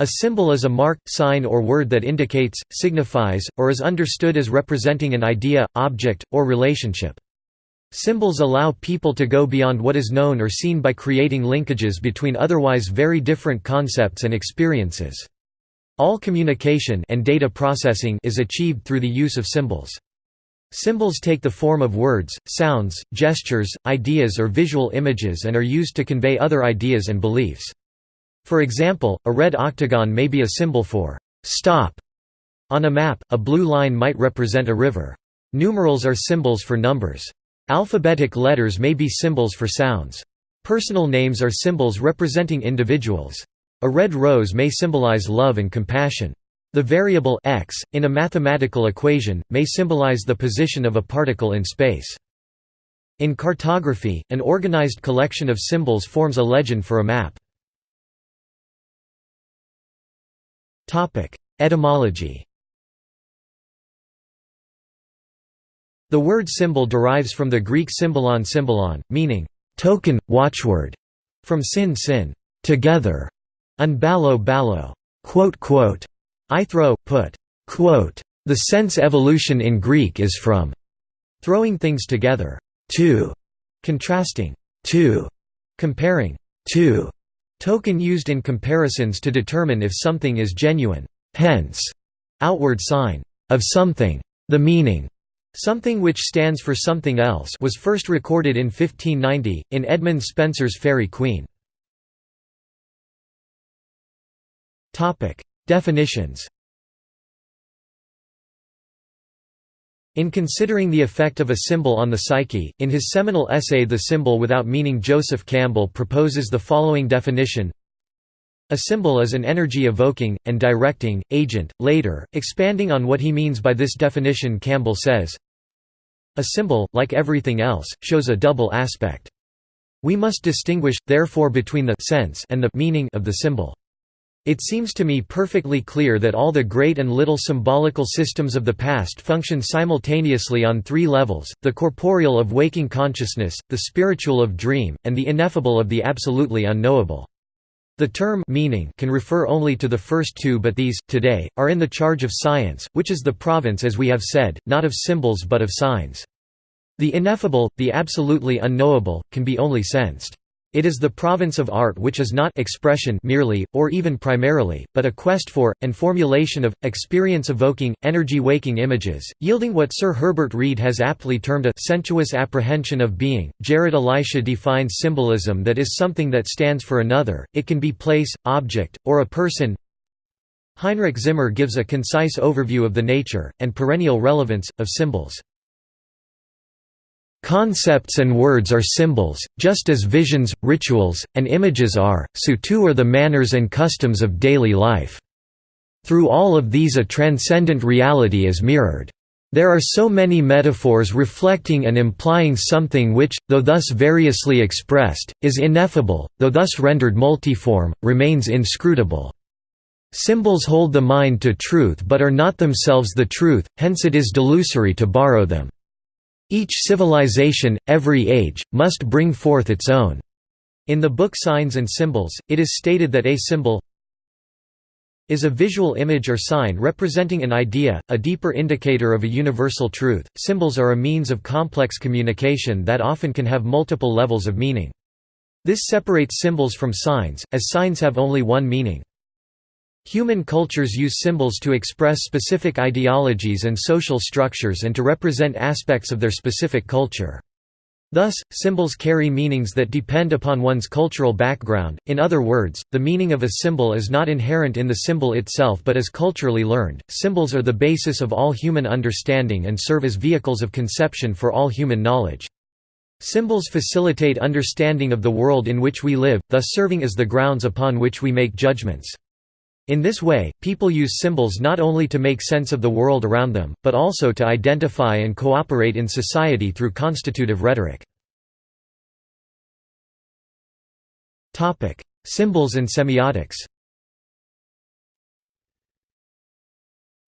A symbol is a mark, sign or word that indicates, signifies, or is understood as representing an idea, object, or relationship. Symbols allow people to go beyond what is known or seen by creating linkages between otherwise very different concepts and experiences. All communication and data processing is achieved through the use of symbols. Symbols take the form of words, sounds, gestures, ideas or visual images and are used to convey other ideas and beliefs. For example, a red octagon may be a symbol for «stop». On a map, a blue line might represent a river. Numerals are symbols for numbers. Alphabetic letters may be symbols for sounds. Personal names are symbols representing individuals. A red rose may symbolize love and compassion. The variable x, in a mathematical equation, may symbolize the position of a particle in space. In cartography, an organized collection of symbols forms a legend for a map. Etymology The word symbol derives from the Greek symbolon symbolon, meaning, token, watchword, from syn syn, together, and ballo ballo, quote, quote, I throw, put, quote. The sense evolution in Greek is from throwing things together, to, contrasting, to, comparing, to, token used in comparisons to determine if something is genuine, hence, outward sign, of something. The meaning Something which stands for something else was first recorded in 1590, in Edmund Spenser's Faerie Queene. Definitions In considering the effect of a symbol on the psyche, in his seminal essay The Symbol Without Meaning Joseph Campbell proposes the following definition a symbol is an energy-evoking, and directing, agent. Later, expanding on what he means by this definition Campbell says, A symbol, like everything else, shows a double aspect. We must distinguish, therefore between the sense and the meaning of the symbol. It seems to me perfectly clear that all the great and little symbolical systems of the past function simultaneously on three levels, the corporeal of waking consciousness, the spiritual of dream, and the ineffable of the absolutely unknowable. The term meaning can refer only to the first two but these, today, are in the charge of science, which is the province as we have said, not of symbols but of signs. The ineffable, the absolutely unknowable, can be only sensed. It is the province of art which is not expression merely, or even primarily, but a quest for, and formulation of, experience-evoking, energy-waking images, yielding what Sir Herbert Read has aptly termed a sensuous apprehension of being. Jared Elisha defines symbolism that is something that stands for another, it can be place, object, or a person. Heinrich Zimmer gives a concise overview of the nature, and perennial relevance, of symbols. Concepts and words are symbols, just as visions, rituals, and images are, so too are the manners and customs of daily life. Through all of these a transcendent reality is mirrored. There are so many metaphors reflecting and implying something which, though thus variously expressed, is ineffable, though thus rendered multiform, remains inscrutable. Symbols hold the mind to truth but are not themselves the truth, hence it is delusory to borrow them. Each civilization, every age, must bring forth its own. In the book Signs and Symbols, it is stated that a symbol is a visual image or sign representing an idea, a deeper indicator of a universal truth. Symbols are a means of complex communication that often can have multiple levels of meaning. This separates symbols from signs, as signs have only one meaning. Human cultures use symbols to express specific ideologies and social structures and to represent aspects of their specific culture. Thus, symbols carry meanings that depend upon one's cultural background, in other words, the meaning of a symbol is not inherent in the symbol itself but is culturally learned. Symbols are the basis of all human understanding and serve as vehicles of conception for all human knowledge. Symbols facilitate understanding of the world in which we live, thus serving as the grounds upon which we make judgments. In this way, people use symbols not only to make sense of the world around them, but also to identify and cooperate in society through constitutive rhetoric. Symbols and semiotics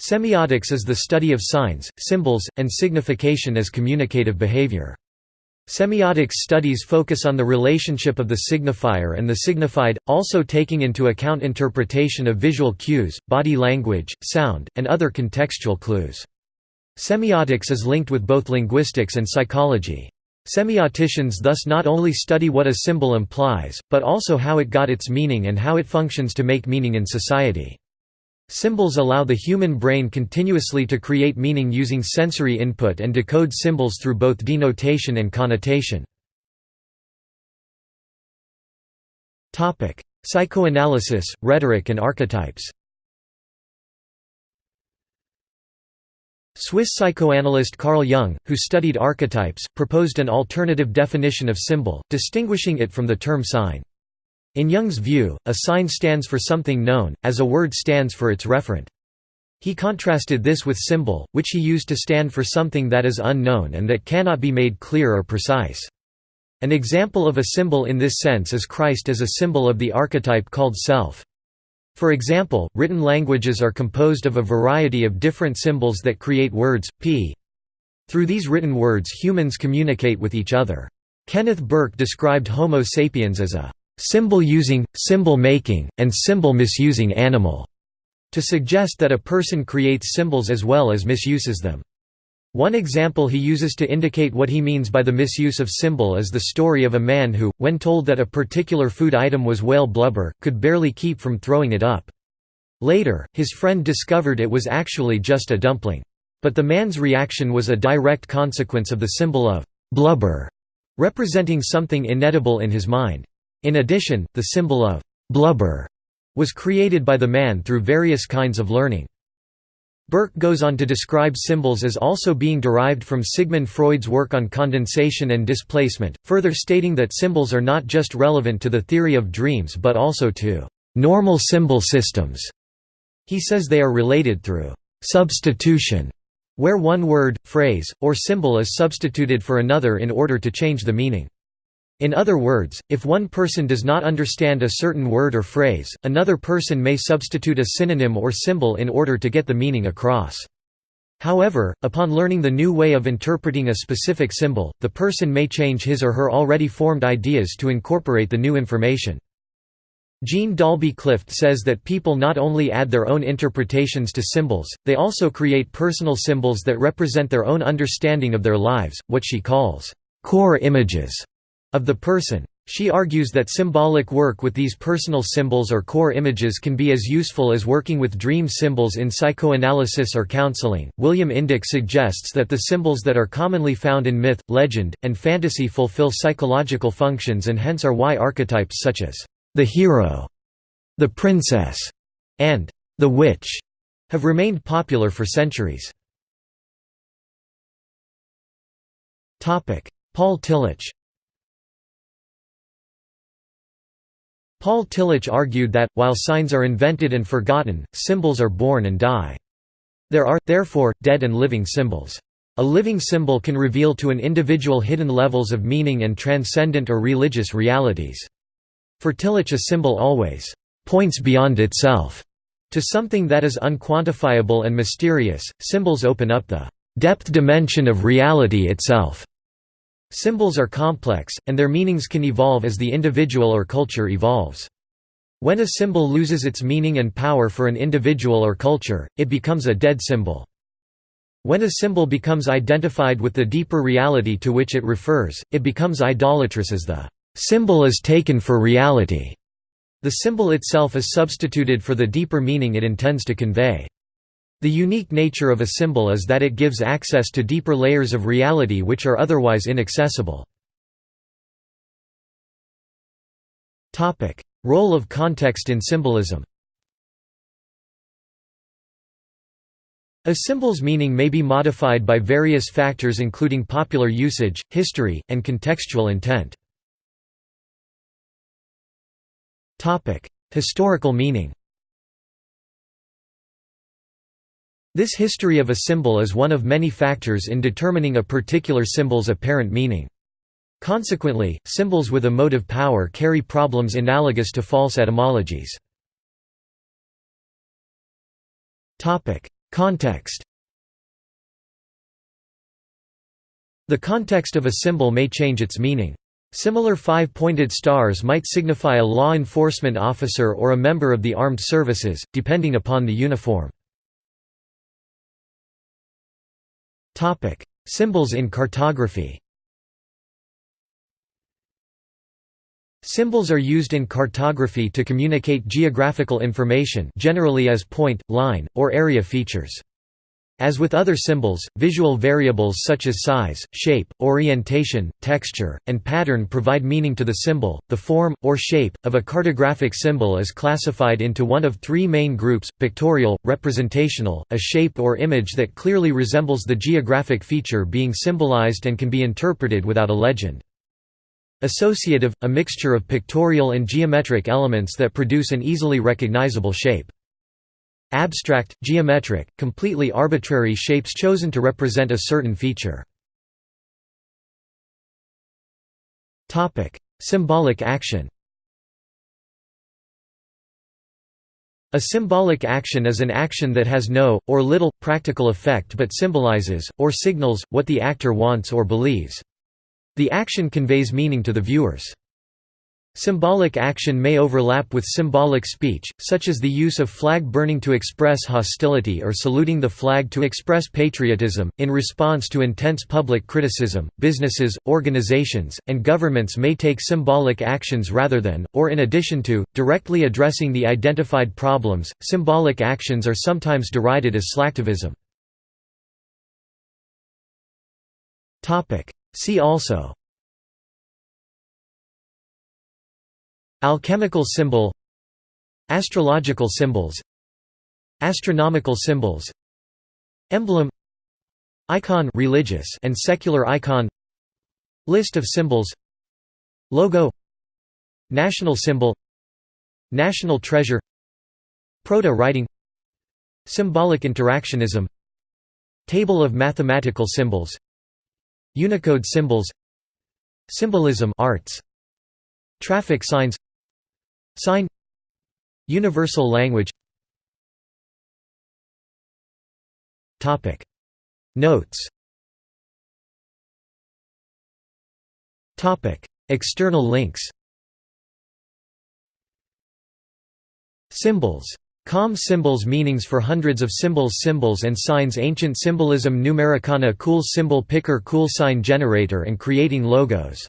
Semiotics is the study of signs, symbols, and signification as communicative behavior. Semiotics studies focus on the relationship of the signifier and the signified, also taking into account interpretation of visual cues, body language, sound, and other contextual clues. Semiotics is linked with both linguistics and psychology. Semioticians thus not only study what a symbol implies, but also how it got its meaning and how it functions to make meaning in society. Symbols allow the human brain continuously to create meaning using sensory input and decode symbols through both denotation and connotation. Psychoanalysis, rhetoric and archetypes Swiss psychoanalyst Carl Jung, who studied archetypes, proposed an alternative definition of symbol, distinguishing it from the term sign. In Jung's view, a sign stands for something known, as a word stands for its referent. He contrasted this with symbol, which he used to stand for something that is unknown and that cannot be made clear or precise. An example of a symbol in this sense is Christ as a symbol of the archetype called self. For example, written languages are composed of a variety of different symbols that create words, p. Through these written words humans communicate with each other. Kenneth Burke described Homo sapiens as a symbol-using, symbol-making, and symbol-misusing animal, to suggest that a person creates symbols as well as misuses them. One example he uses to indicate what he means by the misuse of symbol is the story of a man who, when told that a particular food item was whale blubber, could barely keep from throwing it up. Later, his friend discovered it was actually just a dumpling. But the man's reaction was a direct consequence of the symbol of blubber, representing something inedible in his mind. In addition, the symbol of «blubber» was created by the man through various kinds of learning. Burke goes on to describe symbols as also being derived from Sigmund Freud's work on condensation and displacement, further stating that symbols are not just relevant to the theory of dreams but also to «normal symbol systems». He says they are related through «substitution», where one word, phrase, or symbol is substituted for another in order to change the meaning. In other words, if one person does not understand a certain word or phrase, another person may substitute a synonym or symbol in order to get the meaning across. However, upon learning the new way of interpreting a specific symbol, the person may change his or her already formed ideas to incorporate the new information. Jean Dalby Clift says that people not only add their own interpretations to symbols, they also create personal symbols that represent their own understanding of their lives, what she calls core images of the person. She argues that symbolic work with these personal symbols or core images can be as useful as working with dream symbols in psychoanalysis or counseling. William Indick suggests that the symbols that are commonly found in myth, legend, and fantasy fulfill psychological functions and hence are why archetypes such as the hero, the princess, and the witch have remained popular for centuries. Paul Tillich Paul Tillich argued that, while signs are invented and forgotten, symbols are born and die. There are, therefore, dead and living symbols. A living symbol can reveal to an individual hidden levels of meaning and transcendent or religious realities. For Tillich a symbol always «points beyond itself» to something that is unquantifiable and mysterious, symbols open up the «depth dimension of reality itself» Symbols are complex, and their meanings can evolve as the individual or culture evolves. When a symbol loses its meaning and power for an individual or culture, it becomes a dead symbol. When a symbol becomes identified with the deeper reality to which it refers, it becomes idolatrous as the symbol is taken for reality. The symbol itself is substituted for the deeper meaning it intends to convey. The unique nature of a symbol is that it gives access to deeper layers of reality which are otherwise inaccessible. Role of context in symbolism A symbol's meaning may be modified by various factors including popular usage, history, and contextual intent. Historical meaning This history of a symbol is one of many factors in determining a particular symbol's apparent meaning. Consequently, symbols with emotive power carry problems analogous to false etymologies. Context The context of a symbol may change its meaning. Similar five-pointed stars might signify a law enforcement officer or a member of the armed services, depending upon the uniform. Symbols in cartography Symbols are used in cartography to communicate geographical information generally as point, line, or area features. As with other symbols, visual variables such as size, shape, orientation, texture, and pattern provide meaning to the symbol. The form, or shape, of a cartographic symbol is classified into one of three main groups pictorial, representational, a shape or image that clearly resembles the geographic feature being symbolized and can be interpreted without a legend. Associative, a mixture of pictorial and geometric elements that produce an easily recognizable shape. Abstract, geometric, completely arbitrary shapes chosen to represent a certain feature. Symbolic action A symbolic action is an action that has no, or little, practical effect but symbolizes, or signals, what the actor wants or believes. The action conveys meaning to the viewers. Symbolic action may overlap with symbolic speech, such as the use of flag burning to express hostility or saluting the flag to express patriotism. In response to intense public criticism, businesses, organizations, and governments may take symbolic actions rather than, or in addition to, directly addressing the identified problems. Symbolic actions are sometimes derided as slacktivism. See also Alchemical symbol Astrological symbols Astronomical symbols Emblem Icon religious and secular icon List of symbols Logo National symbol National treasure Proto-writing Symbolic interactionism Table of mathematical symbols Unicode symbols Symbolism arts Traffic signs Sign. Universal language. Topic. Notes. Topic. External links. Symbols. Com symbols meanings for hundreds of symbols Symbols and signs. Ancient symbolism. Numericana Cool symbol picker Cool sign generator and creating logos